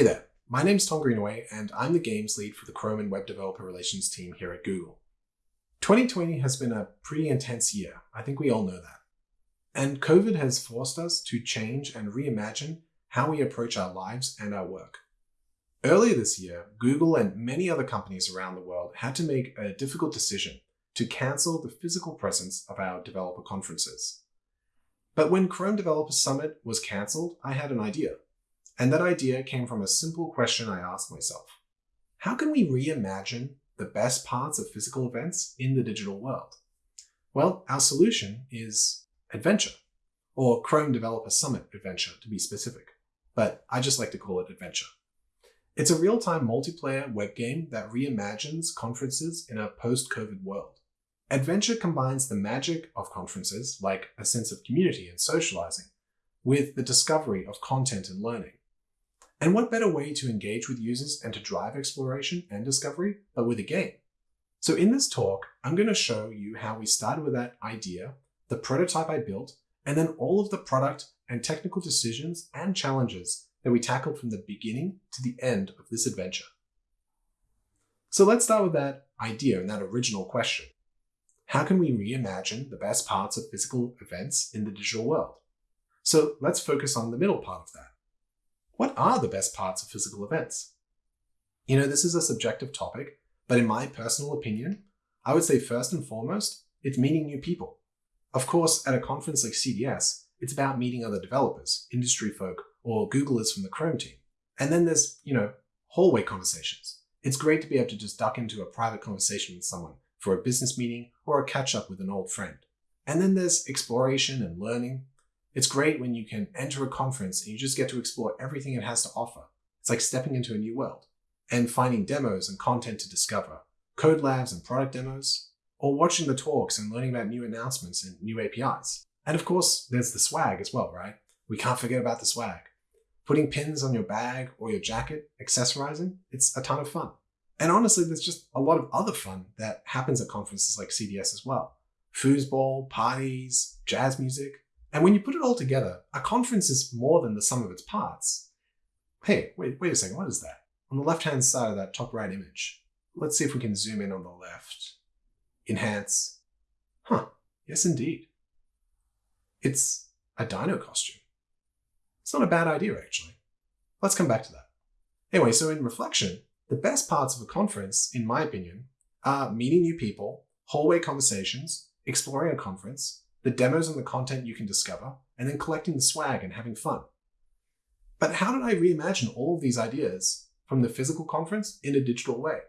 Hey there, my name's Tom Greenaway, and I'm the games lead for the Chrome and Web Developer Relations team here at Google. 2020 has been a pretty intense year. I think we all know that. And COVID has forced us to change and reimagine how we approach our lives and our work. Earlier this year, Google and many other companies around the world had to make a difficult decision to cancel the physical presence of our developer conferences. But when Chrome Developer Summit was cancelled, I had an idea. And that idea came from a simple question I asked myself. How can we reimagine the best parts of physical events in the digital world? Well, our solution is Adventure, or Chrome Developer Summit Adventure to be specific, but I just like to call it Adventure. It's a real-time multiplayer web game that reimagines conferences in a post-COVID world. Adventure combines the magic of conferences, like a sense of community and socializing, with the discovery of content and learning. And what better way to engage with users and to drive exploration and discovery but with a game? So in this talk, I'm going to show you how we started with that idea, the prototype I built, and then all of the product and technical decisions and challenges that we tackled from the beginning to the end of this adventure. So let's start with that idea and that original question. How can we reimagine the best parts of physical events in the digital world? So let's focus on the middle part of that. What are the best parts of physical events? You know, this is a subjective topic, but in my personal opinion, I would say first and foremost, it's meeting new people. Of course, at a conference like CDS, it's about meeting other developers, industry folk, or Googlers from the Chrome team. And then there's, you know, hallway conversations. It's great to be able to just duck into a private conversation with someone for a business meeting or a catch up with an old friend. And then there's exploration and learning, it's great when you can enter a conference and you just get to explore everything it has to offer. It's like stepping into a new world and finding demos and content to discover, code labs and product demos, or watching the talks and learning about new announcements and new APIs. And of course, there's the swag as well, right? We can't forget about the swag. Putting pins on your bag or your jacket, accessorizing, it's a ton of fun. And honestly, there's just a lot of other fun that happens at conferences like CDS as well. Foosball, parties, jazz music, and when you put it all together, a conference is more than the sum of its parts. Hey, wait, wait a second, what is that? On the left-hand side of that top right image, let's see if we can zoom in on the left. Enhance. Huh, yes indeed. It's a dino costume. It's not a bad idea, actually. Let's come back to that. Anyway, so in reflection, the best parts of a conference, in my opinion, are meeting new people, hallway conversations, exploring a conference, the demos and the content you can discover, and then collecting the swag and having fun. But how did I reimagine all of these ideas from the physical conference in a digital way?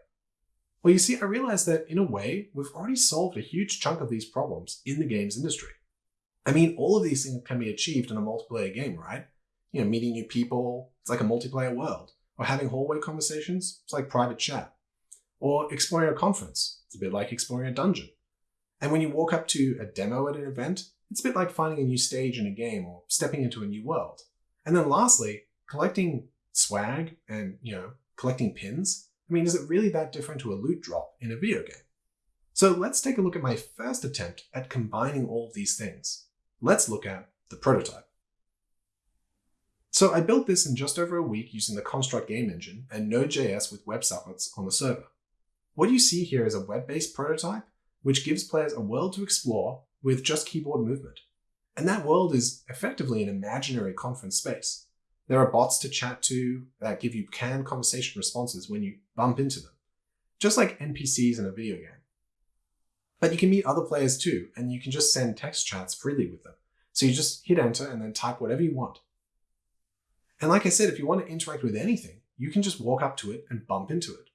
Well, you see, I realized that in a way, we've already solved a huge chunk of these problems in the games industry. I mean, all of these things can be achieved in a multiplayer game, right? You know, meeting new people, it's like a multiplayer world. Or having hallway conversations, it's like private chat. Or exploring a conference, it's a bit like exploring a dungeon. And when you walk up to a demo at an event, it's a bit like finding a new stage in a game or stepping into a new world. And then lastly, collecting swag and, you know, collecting pins. I mean, is it really that different to a loot drop in a video game? So let's take a look at my first attempt at combining all of these things. Let's look at the prototype. So I built this in just over a week using the Construct game engine and Node.js with web WebSockets on the server. What you see here is a web-based prototype which gives players a world to explore with just keyboard movement. And that world is effectively an imaginary conference space. There are bots to chat to that give you canned conversation responses when you bump into them, just like NPCs in a video game. But you can meet other players too, and you can just send text chats freely with them. So you just hit enter and then type whatever you want. And like I said, if you want to interact with anything, you can just walk up to it and bump into it.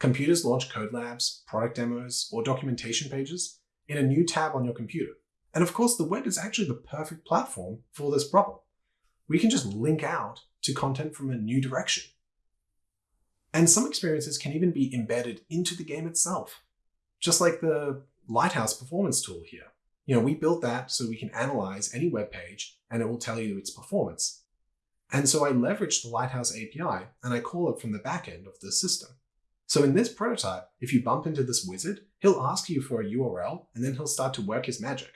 Computers launch code labs, product demos, or documentation pages in a new tab on your computer. And of course, the web is actually the perfect platform for this problem. We can just link out to content from a new direction. And some experiences can even be embedded into the game itself, just like the Lighthouse performance tool here. You know, we built that so we can analyze any web page and it will tell you its performance. And so I leverage the Lighthouse API and I call it from the backend of the system. So in this prototype, if you bump into this wizard, he'll ask you for a URL and then he'll start to work his magic.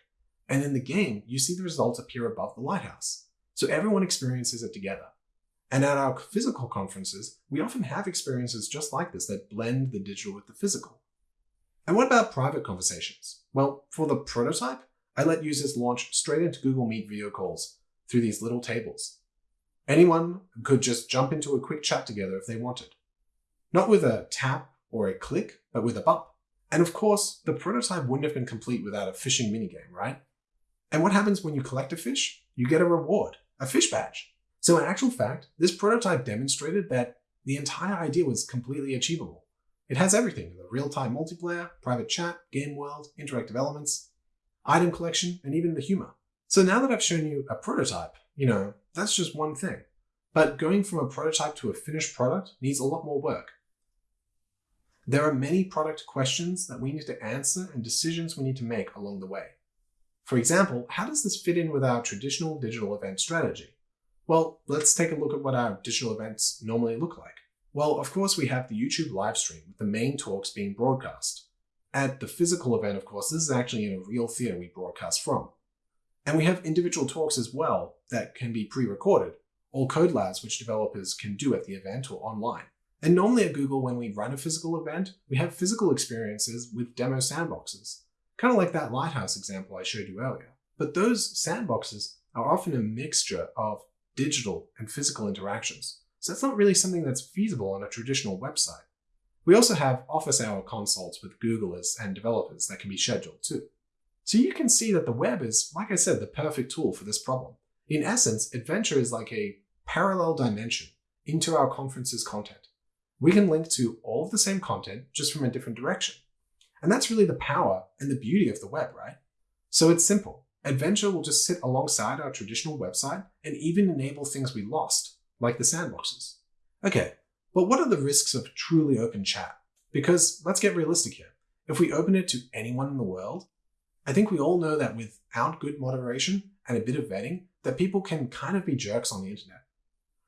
And in the game, you see the results appear above the lighthouse. So everyone experiences it together. And at our physical conferences, we often have experiences just like this that blend the digital with the physical. And what about private conversations? Well, for the prototype, I let users launch straight into Google Meet video calls through these little tables. Anyone could just jump into a quick chat together if they wanted. Not with a tap or a click, but with a bump. And of course, the prototype wouldn't have been complete without a fishing minigame, right? And what happens when you collect a fish? You get a reward, a fish badge. So in actual fact, this prototype demonstrated that the entire idea was completely achievable. It has everything, the real-time multiplayer, private chat, game world, interactive elements, item collection, and even the humor. So now that I've shown you a prototype, you know, that's just one thing. But going from a prototype to a finished product needs a lot more work. There are many product questions that we need to answer and decisions we need to make along the way. For example, how does this fit in with our traditional digital event strategy? Well, let's take a look at what our digital events normally look like. Well, of course, we have the YouTube live stream with the main talks being broadcast. At the physical event, of course, this is actually in a real theater we broadcast from. And we have individual talks as well that can be pre-recorded, or code labs which developers can do at the event or online. And normally at Google, when we run a physical event, we have physical experiences with demo sandboxes, kind of like that Lighthouse example I showed you earlier. But those sandboxes are often a mixture of digital and physical interactions, so that's not really something that's feasible on a traditional website. We also have office hour consults with Googlers and developers that can be scheduled too. So you can see that the web is, like I said, the perfect tool for this problem. In essence, Adventure is like a parallel dimension into our conference's content we can link to all of the same content just from a different direction. And that's really the power and the beauty of the web, right? So it's simple. Adventure will just sit alongside our traditional website and even enable things we lost, like the sandboxes. Okay, but what are the risks of truly open chat? Because let's get realistic here. If we open it to anyone in the world, I think we all know that without good moderation and a bit of vetting, that people can kind of be jerks on the internet.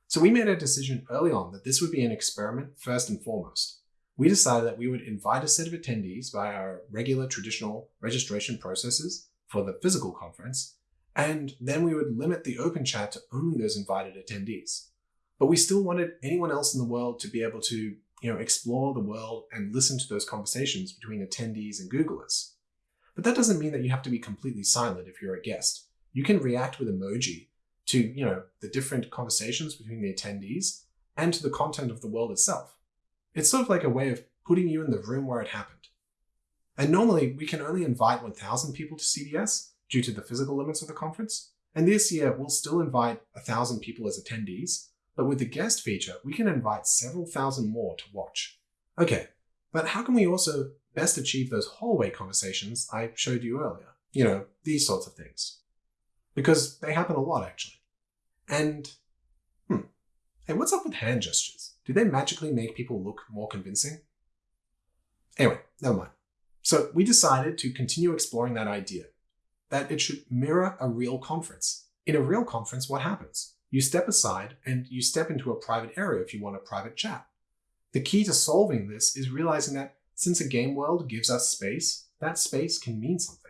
So we made a decision early on that this would be an experiment first and foremost. We decided that we would invite a set of attendees via our regular traditional registration processes for the physical conference, and then we would limit the open chat to only those invited attendees. But we still wanted anyone else in the world to be able to you know, explore the world and listen to those conversations between attendees and Googlers. But that doesn't mean that you have to be completely silent if you're a guest. You can react with emoji to you know the different conversations between the attendees and to the content of the world itself. It's sort of like a way of putting you in the room where it happened. And normally we can only invite 1,000 people to CDS due to the physical limits of the conference. And this year we'll still invite 1,000 people as attendees, but with the guest feature, we can invite several thousand more to watch. Okay, but how can we also best achieve those hallway conversations I showed you earlier? You know, these sorts of things because they happen a lot actually. And, hmm, hey, what's up with hand gestures? Do they magically make people look more convincing? Anyway, never mind. So we decided to continue exploring that idea, that it should mirror a real conference. In a real conference, what happens? You step aside and you step into a private area if you want a private chat. The key to solving this is realizing that since a game world gives us space, that space can mean something.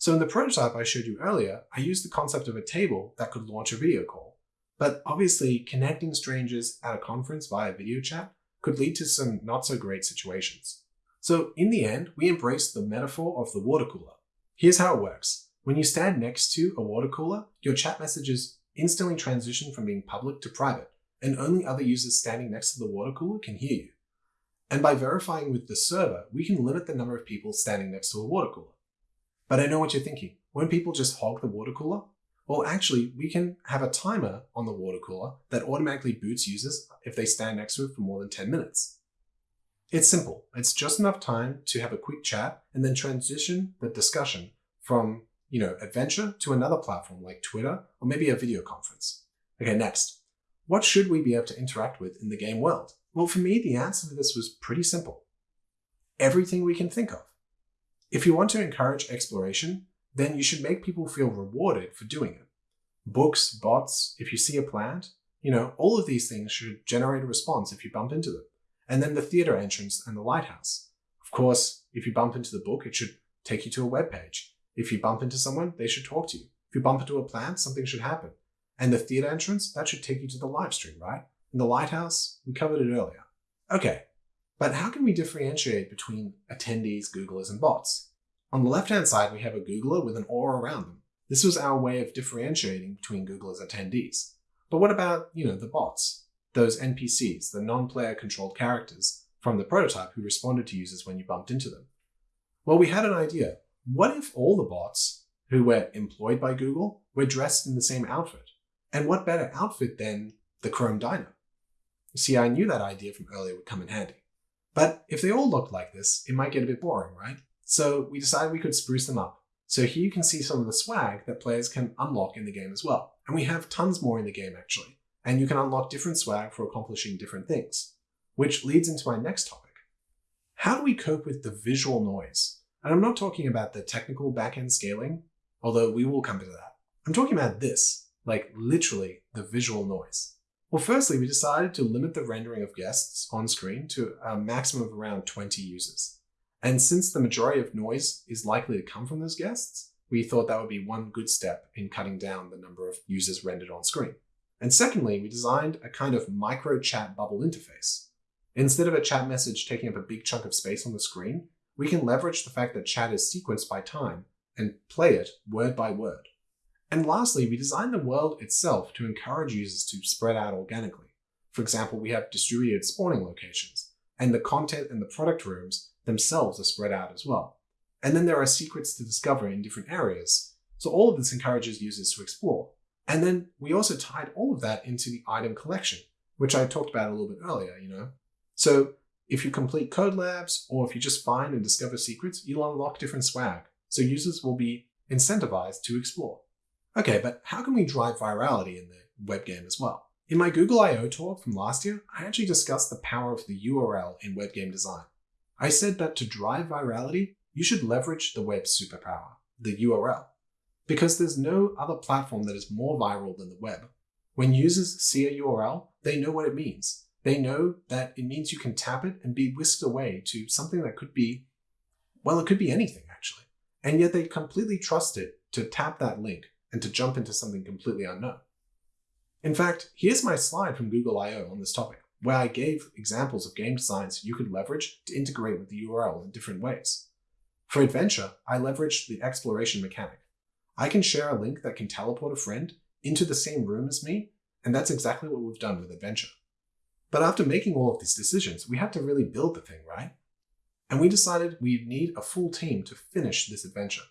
So in the prototype I showed you earlier, I used the concept of a table that could launch a video call. But obviously, connecting strangers at a conference via video chat could lead to some not so great situations. So in the end, we embraced the metaphor of the water cooler. Here's how it works. When you stand next to a water cooler, your chat messages instantly transition from being public to private, and only other users standing next to the water cooler can hear you. And by verifying with the server, we can limit the number of people standing next to a water cooler. But I know what you're thinking. Won't people just hog the water cooler? Well, actually, we can have a timer on the water cooler that automatically boots users if they stand next to it for more than 10 minutes. It's simple. It's just enough time to have a quick chat and then transition the discussion from, you know, adventure to another platform like Twitter or maybe a video conference. Okay, next. What should we be able to interact with in the game world? Well, for me, the answer to this was pretty simple. Everything we can think of. If you want to encourage exploration, then you should make people feel rewarded for doing it. Books, bots, if you see a plant, you know, all of these things should generate a response if you bump into them. And then the theater entrance and the lighthouse. Of course, if you bump into the book, it should take you to a web page. If you bump into someone, they should talk to you. If you bump into a plant, something should happen. And the theater entrance, that should take you to the live stream, right? And the lighthouse, we covered it earlier. Okay, but how can we differentiate between attendees, Googlers, and bots? On the left-hand side, we have a Googler with an aura around them. This was our way of differentiating between Googlers attendees. But what about, you know, the bots? Those NPCs, the non-player controlled characters from the prototype who responded to users when you bumped into them. Well, we had an idea. What if all the bots who were employed by Google were dressed in the same outfit? And what better outfit than the Chrome Dino? See, I knew that idea from earlier would come in handy. But if they all looked like this, it might get a bit boring, right? So we decided we could spruce them up. So here you can see some of the swag that players can unlock in the game as well. And we have tons more in the game actually. And you can unlock different swag for accomplishing different things. Which leads into my next topic. How do we cope with the visual noise? And I'm not talking about the technical backend scaling, although we will come to that. I'm talking about this, like literally the visual noise. Well, firstly, we decided to limit the rendering of guests on screen to a maximum of around 20 users. And since the majority of noise is likely to come from those guests, we thought that would be one good step in cutting down the number of users rendered on screen. And secondly, we designed a kind of micro chat bubble interface. Instead of a chat message taking up a big chunk of space on the screen, we can leverage the fact that chat is sequenced by time and play it word by word. And lastly, we designed the world itself to encourage users to spread out organically. For example, we have distributed spawning locations, and the content and the product rooms themselves are spread out as well. And then there are secrets to discover in different areas. So all of this encourages users to explore. And then we also tied all of that into the item collection, which I talked about a little bit earlier, you know. So if you complete code labs or if you just find and discover secrets, you'll unlock different swag. So users will be incentivized to explore. Okay, but how can we drive virality in the web game as well? In my Google I.O. talk from last year, I actually discussed the power of the URL in web game design. I said that to drive virality, you should leverage the web's superpower, the URL, because there's no other platform that is more viral than the web. When users see a URL, they know what it means. They know that it means you can tap it and be whisked away to something that could be, well, it could be anything actually. And yet they completely trust it to tap that link and to jump into something completely unknown. In fact, here's my slide from Google I.O. on this topic where I gave examples of game designs you could leverage to integrate with the URL in different ways. For Adventure, I leveraged the exploration mechanic. I can share a link that can teleport a friend into the same room as me, and that's exactly what we've done with Adventure. But after making all of these decisions, we had to really build the thing, right? And we decided we'd need a full team to finish this adventure.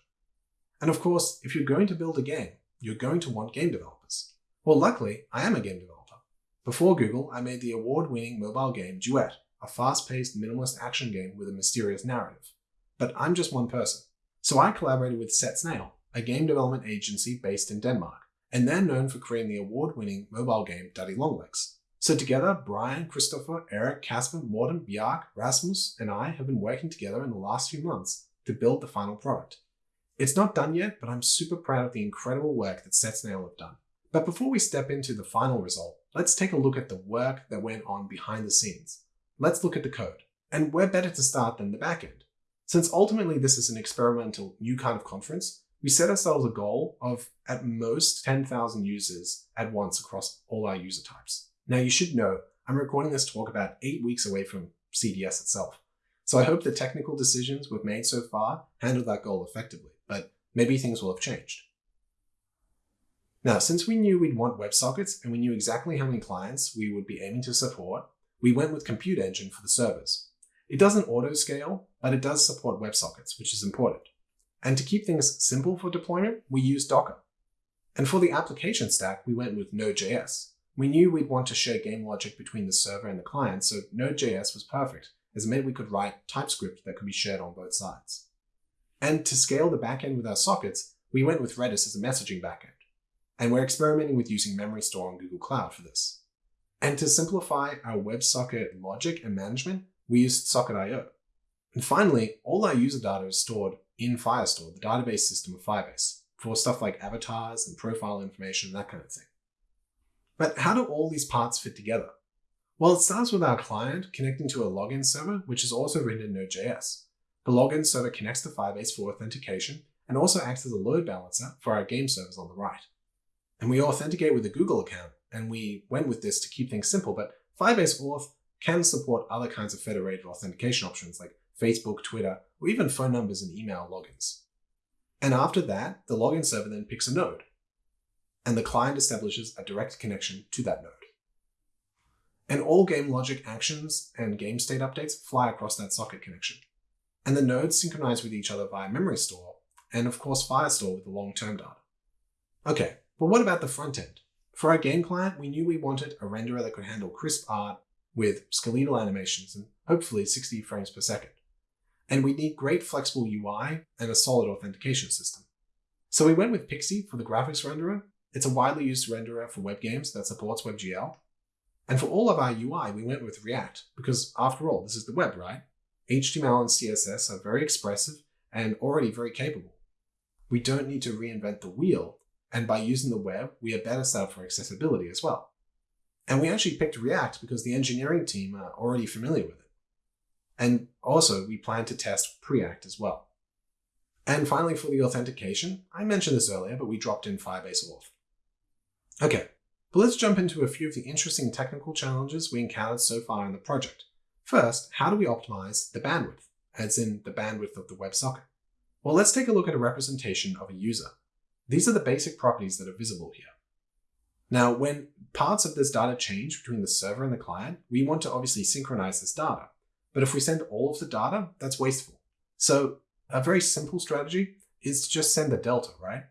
And of course, if you're going to build a game, you're going to want game developers. Well, luckily, I am a game developer. Before Google, I made the award-winning mobile game Duet, a fast-paced minimalist action game with a mysterious narrative. But I'm just one person. So I collaborated with Set Snail, a game development agency based in Denmark, and they're known for creating the award-winning mobile game Daddy Longlegs. So together, Brian, Christopher, Eric, Casper, Morten, Bjark, Rasmus, and I have been working together in the last few months to build the final product. It's not done yet, but I'm super proud of the incredible work that Set Snail have done. But before we step into the final result, let's take a look at the work that went on behind the scenes. Let's look at the code. And where better to start than the backend? Since ultimately this is an experimental new kind of conference, we set ourselves a goal of at most 10,000 users at once across all our user types. Now you should know, I'm recording this talk about eight weeks away from CDS itself. So I hope the technical decisions we've made so far handle that goal effectively, but maybe things will have changed. Now, since we knew we'd want WebSockets and we knew exactly how many clients we would be aiming to support, we went with Compute Engine for the servers. It doesn't auto-scale, but it does support WebSockets, which is important. And to keep things simple for deployment, we use Docker. And for the application stack, we went with Node.js. We knew we'd want to share game logic between the server and the client, so Node.js was perfect, as it meant we could write TypeScript that could be shared on both sides. And to scale the backend with our sockets, we went with Redis as a messaging backend and we're experimenting with using Memorystore on Google Cloud for this. And to simplify our WebSocket logic and management, we used Socket.io. And finally, all our user data is stored in Firestore, the database system of Firebase, for stuff like avatars and profile information and that kind of thing. But how do all these parts fit together? Well, it starts with our client connecting to a login server, which is also written in Node.js. The login server connects to Firebase for authentication and also acts as a load balancer for our game servers on the right and we authenticate with a Google account and we went with this to keep things simple, but Firebase Auth can support other kinds of federated authentication options like Facebook, Twitter, or even phone numbers and email logins. And after that, the login server then picks a node, and the client establishes a direct connection to that node. And all game logic actions and game state updates fly across that socket connection. And the nodes synchronize with each other via Memorystore, and of course Firestore with the long-term data. Okay, but what about the front end? For our game client, we knew we wanted a renderer that could handle crisp art with skeletal animations and hopefully 60 frames per second. And we need great flexible UI and a solid authentication system. So we went with Pixi for the graphics renderer. It's a widely used renderer for web games that supports WebGL. And for all of our UI, we went with React because after all, this is the web, right? HTML and CSS are very expressive and already very capable. We don't need to reinvent the wheel, and by using the web, we are better set up for accessibility as well. And we actually picked React because the engineering team are already familiar with it. And also, we plan to test Preact as well. And finally, for the authentication, I mentioned this earlier, but we dropped in Firebase Auth. Okay, but let's jump into a few of the interesting technical challenges we encountered so far in the project. First, how do we optimize the bandwidth, as in the bandwidth of the WebSocket? Well, let's take a look at a representation of a user. These are the basic properties that are visible here. Now, when parts of this data change between the server and the client, we want to obviously synchronize this data. But if we send all of the data, that's wasteful. So a very simple strategy is to just send the delta, right?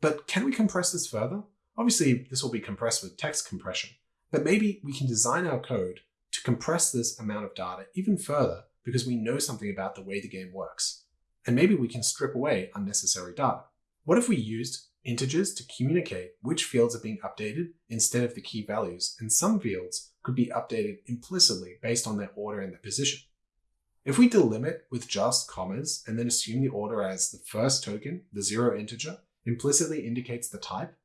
But can we compress this further? Obviously, this will be compressed with text compression, but maybe we can design our code to compress this amount of data even further because we know something about the way the game works. And maybe we can strip away unnecessary data. What if we used integers to communicate which fields are being updated instead of the key values, and some fields could be updated implicitly based on their order and their position? If we delimit with just commas and then assume the order as the first token, the zero integer, implicitly indicates the type,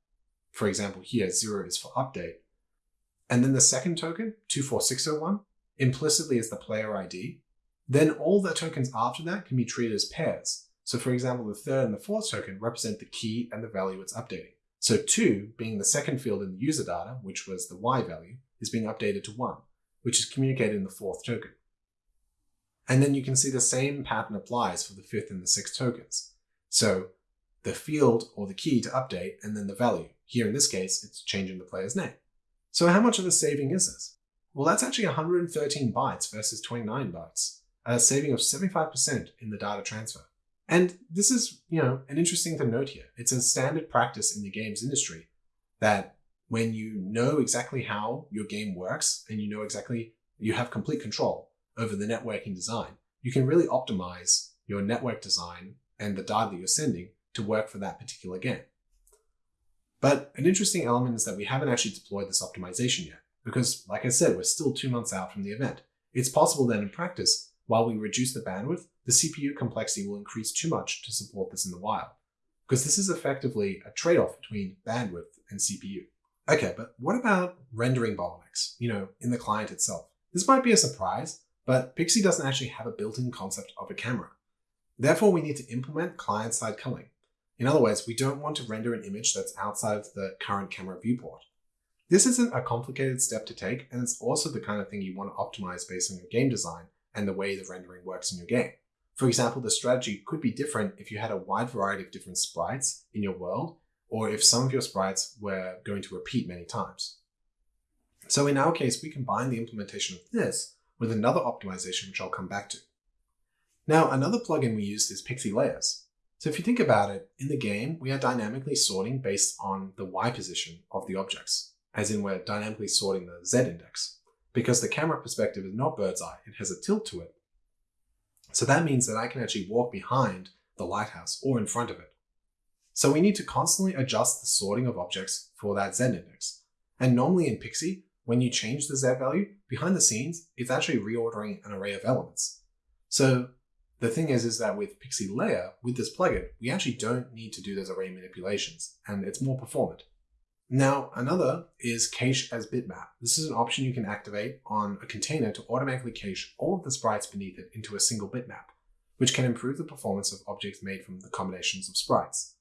for example here zero is for update, and then the second token, 24601, implicitly is the player ID, then all the tokens after that can be treated as pairs, so for example, the third and the fourth token represent the key and the value it's updating. So 2, being the second field in the user data, which was the y value, is being updated to 1, which is communicated in the fourth token. And then you can see the same pattern applies for the fifth and the sixth tokens. So the field or the key to update and then the value. Here in this case, it's changing the player's name. So how much of a saving is this? Well, that's actually 113 bytes versus 29 bytes, a saving of 75% in the data transfer. And this is, you know, an interesting thing to note here. It's a standard practice in the games industry that when you know exactly how your game works and you know exactly, you have complete control over the networking design, you can really optimize your network design and the data that you're sending to work for that particular game. But an interesting element is that we haven't actually deployed this optimization yet, because like I said, we're still two months out from the event. It's possible that in practice, while we reduce the bandwidth, the CPU complexity will increase too much to support this in the wild, because this is effectively a trade-off between bandwidth and CPU. Okay, but what about rendering bottlenecks, you know, in the client itself? This might be a surprise, but Pixi doesn't actually have a built-in concept of a camera. Therefore, we need to implement client-side culling. In other words, we don't want to render an image that's outside of the current camera viewport. This isn't a complicated step to take, and it's also the kind of thing you want to optimize based on your game design and the way the rendering works in your game. For example, the strategy could be different if you had a wide variety of different sprites in your world, or if some of your sprites were going to repeat many times. So in our case, we combine the implementation of this with another optimization, which I'll come back to. Now, another plugin we used is Pixi Layers. So if you think about it, in the game, we are dynamically sorting based on the Y position of the objects, as in we're dynamically sorting the Z index. Because the camera perspective is not bird's eye, it has a tilt to it. So that means that I can actually walk behind the lighthouse or in front of it. So we need to constantly adjust the sorting of objects for that Z index. And normally in Pixi, when you change the Z value, behind the scenes, it's actually reordering an array of elements. So the thing is, is that with Pixi Layer, with this plugin, we actually don't need to do those array manipulations, and it's more performant. Now, another is cache as bitmap. This is an option you can activate on a container to automatically cache all of the sprites beneath it into a single bitmap, which can improve the performance of objects made from the combinations of sprites.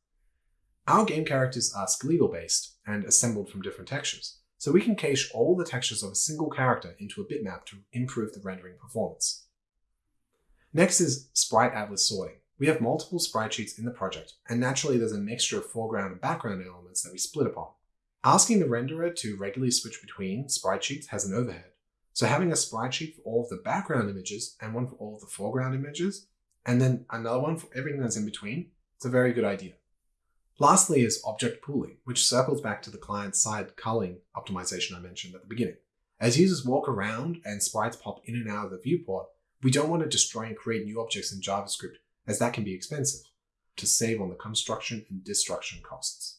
Our game characters are skeletal based and assembled from different textures, so we can cache all the textures of a single character into a bitmap to improve the rendering performance. Next is Sprite Atlas sorting. We have multiple sprite sheets in the project, and naturally there's a mixture of foreground and background elements that we split upon. Asking the renderer to regularly switch between sprite sheets has an overhead, so having a sprite sheet for all of the background images and one for all of the foreground images, and then another one for everything that's in between, it's a very good idea. Lastly is object pooling, which circles back to the client-side culling optimization I mentioned at the beginning. As users walk around and sprites pop in and out of the viewport, we don't want to destroy and create new objects in JavaScript as that can be expensive, to save on the construction and destruction costs.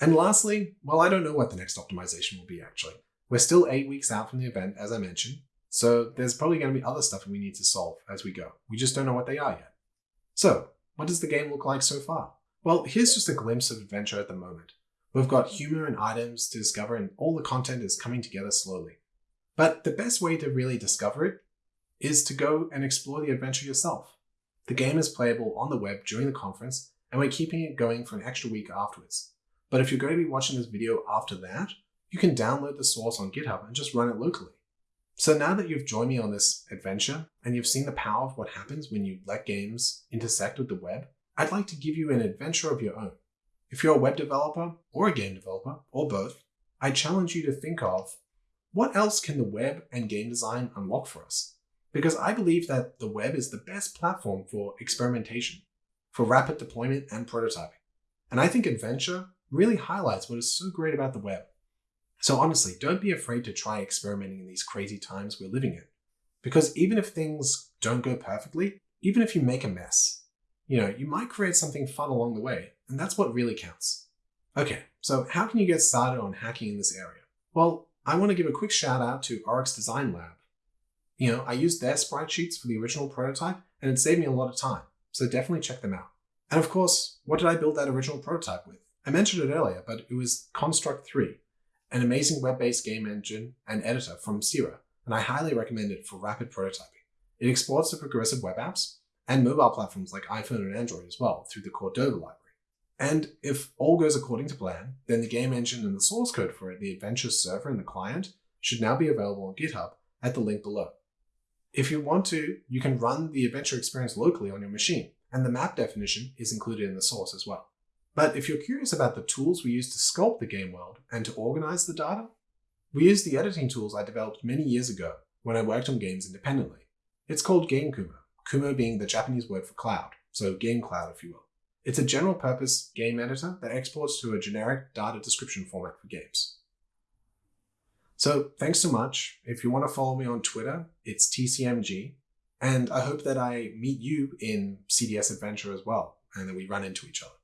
And lastly, well, I don't know what the next optimization will be actually. We're still eight weeks out from the event, as I mentioned, so there's probably going to be other stuff we need to solve as we go. We just don't know what they are yet. So, what does the game look like so far? Well, here's just a glimpse of adventure at the moment. We've got humor and items to discover and all the content is coming together slowly. But the best way to really discover it is to go and explore the adventure yourself. The game is playable on the web during the conference and we're keeping it going for an extra week afterwards. But if you're going to be watching this video after that, you can download the source on GitHub and just run it locally. So now that you've joined me on this adventure and you've seen the power of what happens when you let games intersect with the web, I'd like to give you an adventure of your own. If you're a web developer or a game developer or both, I challenge you to think of what else can the web and game design unlock for us? Because I believe that the web is the best platform for experimentation, for rapid deployment and prototyping. And I think adventure really highlights what is so great about the web. So honestly, don't be afraid to try experimenting in these crazy times we're living in. Because even if things don't go perfectly, even if you make a mess, you know, you might create something fun along the way, and that's what really counts. Okay, so how can you get started on hacking in this area? Well, I want to give a quick shout out to Oryx Design Lab. You know, I used their sprite sheets for the original prototype, and it saved me a lot of time, so definitely check them out. And of course, what did I build that original prototype with? I mentioned it earlier, but it was Construct 3, an amazing web-based game engine and editor from Scirra, and I highly recommend it for rapid prototyping. It exports to progressive web apps and mobile platforms like iPhone and Android as well through the Cordova library. And if all goes according to plan, then the game engine and the source code for it, the Adventure server and the client, should now be available on GitHub at the link below. If you want to, you can run the adventure experience locally on your machine, and the map definition is included in the source as well. But if you're curious about the tools we use to sculpt the game world and to organize the data, we use the editing tools I developed many years ago when I worked on games independently. It's called GameKumo, Kumo being the Japanese word for cloud, so game cloud if you will. It's a general purpose game editor that exports to a generic data description format for games. So thanks so much. If you want to follow me on Twitter, it's TCMG. And I hope that I meet you in CDS Adventure as well, and that we run into each other.